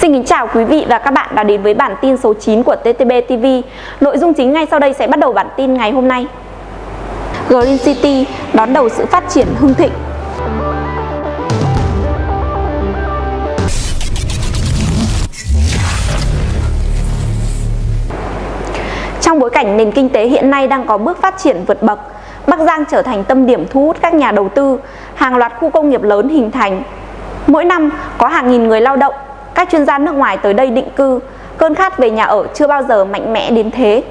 Xin kính chào quý vị và các bạn đã đến với bản tin số 9 của TTB TV. Nội dung chính ngay sau đây sẽ bắt đầu bản tin ngày hôm nay. Green City đón đầu sự phát triển hưng thịnh. Trong bối cảnh nền kinh tế hiện nay đang có bước phát triển vượt bậc, Bắc Giang trở thành tâm điểm thu hút các nhà đầu tư, hàng loạt khu công nghiệp lớn hình thành. Mỗi năm có hàng nghìn người lao động các chuyên gia nước ngoài tới đây định cư, cơn khát về nhà ở chưa bao giờ mạnh mẽ đến thế.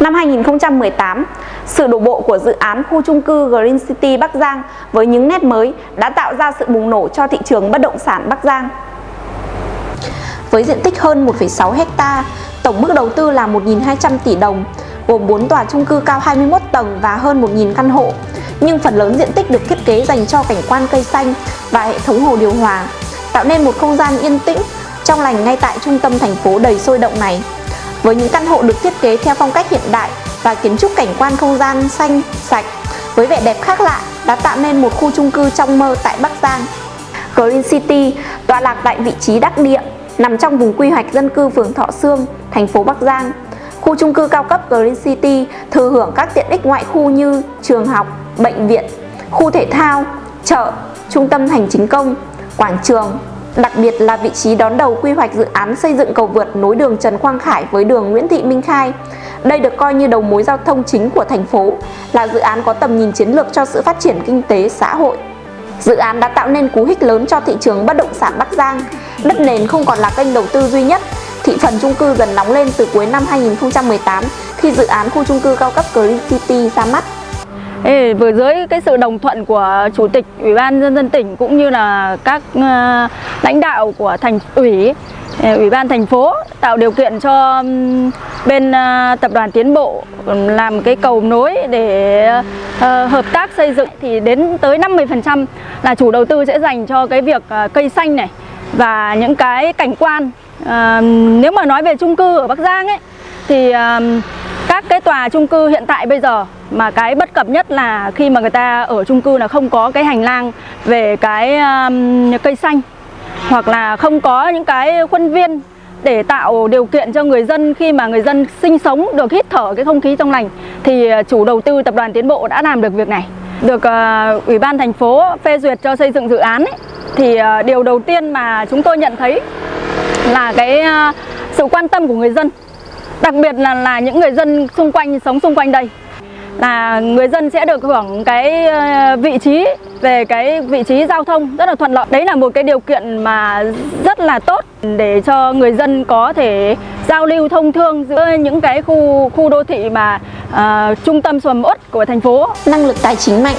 Năm 2018, sự đổ bộ của dự án khu trung cư Green City Bắc Giang với những nét mới đã tạo ra sự bùng nổ cho thị trường bất động sản Bắc Giang. Với diện tích hơn 1,6 hecta, tổng mức đầu tư là 1.200 tỷ đồng, gồm 4 tòa trung cư cao 21 tầng và hơn 1.000 căn hộ, nhưng phần lớn diện tích được thiết kế dành cho cảnh quan cây xanh và hệ thống hồ điều hòa tạo nên một không gian yên tĩnh, trong lành ngay tại trung tâm thành phố đầy sôi động này. Với những căn hộ được thiết kế theo phong cách hiện đại và kiến trúc cảnh quan không gian xanh, sạch, với vẻ đẹp khác lạ đã tạo nên một khu chung cư trong mơ tại Bắc Giang. Green City tọa lạc tại vị trí đắc địa, nằm trong vùng quy hoạch dân cư phường Thọ Sương, thành phố Bắc Giang. Khu chung cư cao cấp Green City thừa hưởng các tiện ích ngoại khu như trường học, bệnh viện, khu thể thao, chợ, trung tâm hành chính công, quảng trường, đặc biệt là vị trí đón đầu quy hoạch dự án xây dựng cầu vượt nối đường Trần Quang Khải với đường Nguyễn Thị Minh Khai. Đây được coi như đầu mối giao thông chính của thành phố, là dự án có tầm nhìn chiến lược cho sự phát triển kinh tế xã hội. Dự án đã tạo nên cú hích lớn cho thị trường bất động sản Bắc Giang. Đất nền không còn là kênh đầu tư duy nhất, thị phần chung cư dần nóng lên từ cuối năm 2018 khi dự án khu chung cư cao cấp Green City ra mắt. Ê, vừa dưới cái sự đồng thuận của chủ tịch ủy ban nhân dân tỉnh cũng như là các uh, lãnh đạo của thành ủy ờ, ủy ban thành phố tạo điều kiện cho um, bên uh, tập đoàn tiến bộ làm cái cầu nối để uh, hợp tác xây dựng. Thì đến tới 50% là chủ đầu tư sẽ dành cho cái việc uh, cây xanh này và những cái cảnh quan. Uh, nếu mà nói về chung cư ở Bắc Giang ấy thì uh, các cái tòa chung cư hiện tại bây giờ mà cái bất cập nhất là khi mà người ta ở chung cư là không có cái hành lang về cái um, cây xanh hoặc là không có những cái khuôn viên để tạo điều kiện cho người dân khi mà người dân sinh sống được hít thở cái không khí trong lành thì ờ, chủ đầu tư tập đoàn tiến bộ đã làm được việc này. Được uh, ủy ban thành phố phê duyệt cho xây dựng dự án ấy, thì uh, điều đầu tiên mà chúng tôi nhận thấy là cái uh, sự quan tâm của người dân đặc biệt là là những người dân xung quanh sống xung quanh đây là người dân sẽ được hưởng cái ờ, vị trí về cái vị trí giao thông rất là thuận lợi. Đấy là một cái điều kiện mà rất là tốt để cho người dân có thể giao lưu thông thương giữa những cái khu khu đô thị mà uh, trung tâm sầm uất của thành phố. Năng lực tài chính mạnh,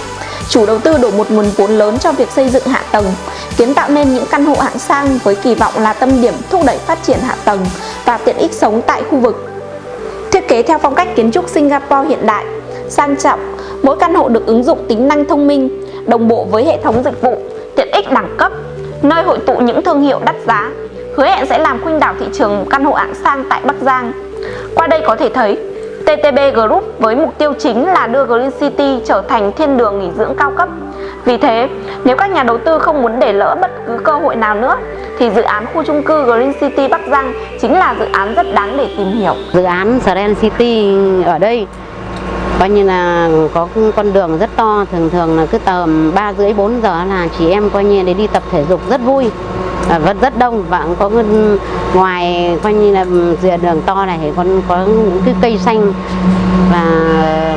chủ đầu tư đổ một nguồn vốn lớn cho việc xây dựng hạ tầng, kiến tạo nên những căn hộ hạng sang với kỳ vọng là tâm điểm thúc đẩy phát triển hạ tầng và tiện ích sống tại khu vực. Thiết kế theo phong cách kiến trúc Singapore hiện đại, sang trọng, mỗi căn hộ được ứng dụng tính năng thông minh, đồng bộ với hệ thống dịch vụ, tiện ích đẳng cấp, nơi hội tụ những thương hiệu đắt giá, hứa hẹn sẽ làm khuynh đảo thị trường căn hộ hạng sang tại Bắc Giang. Qua đây có thể thấy, TTB Group với mục tiêu chính là đưa Green City trở thành thiên đường nghỉ dưỡng cao cấp. Vì thế, nếu các nhà đầu tư không muốn để lỡ bất cứ cơ hội nào nữa, thì dự án khu chung cư Green City Bắc Giang chính là dự án rất đáng để tìm hiểu. Dự án Green City ở đây coi như là có con đường rất to thường thường là cứ tầm ba rưỡi bốn giờ là chị em coi như để đi tập thể dục rất vui Ờ, vẫn rất đông và có ngoài coi như là dìa đường to này thì còn có những cái cây xanh. Và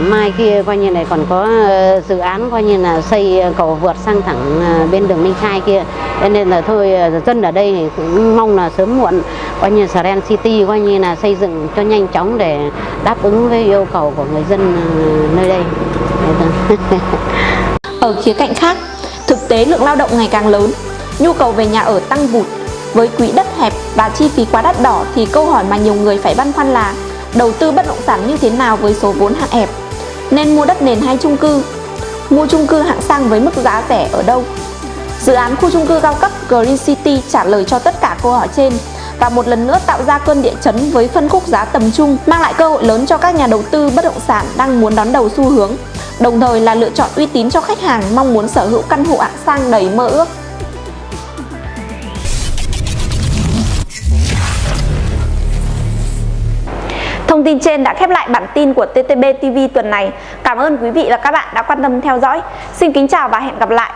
mai kia coi như này còn có ờ, dự án coi như là xây cầu vượt sang thẳng ờ, bên đường Minh Khai kia. Nên là thôi dân ở đây thì cũng mong là sớm muộn coi như Saren City coi như là xây dựng cho nhanh chóng để đáp ứng với yêu cầu của người dân nơi đây. Ở khía cạnh khác, thực tế lượng lao động ngày càng lớn nhu cầu về nhà ở tăng vụt. Với quỹ đất hẹp và chi phí quá đắt đỏ thì câu hỏi mà nhiều người phải băn khoăn là đầu tư bất động sản như thế nào với số vốn hạn hẹp? Nên mua đất nền hay chung cư? Mua chung cư hạng sang với mức giá rẻ ở đâu? Dự án khu chung cư cao cấp Green City trả lời cho tất cả câu hỏi trên và một lần nữa tạo ra cơn địa chấn với phân khúc giá tầm trung, mang lại cơ hội lớn cho các nhà đầu tư bất động sản đang muốn đón đầu xu hướng, đồng thời là lựa chọn uy tín cho khách hàng mong muốn sở hữu căn hộ hạng sang đầy mơ ước. Thông tin trên đã khép lại bản tin của TTB TV tuần này. Cảm ơn quý vị và các bạn đã quan tâm theo dõi. Xin kính chào và hẹn gặp lại.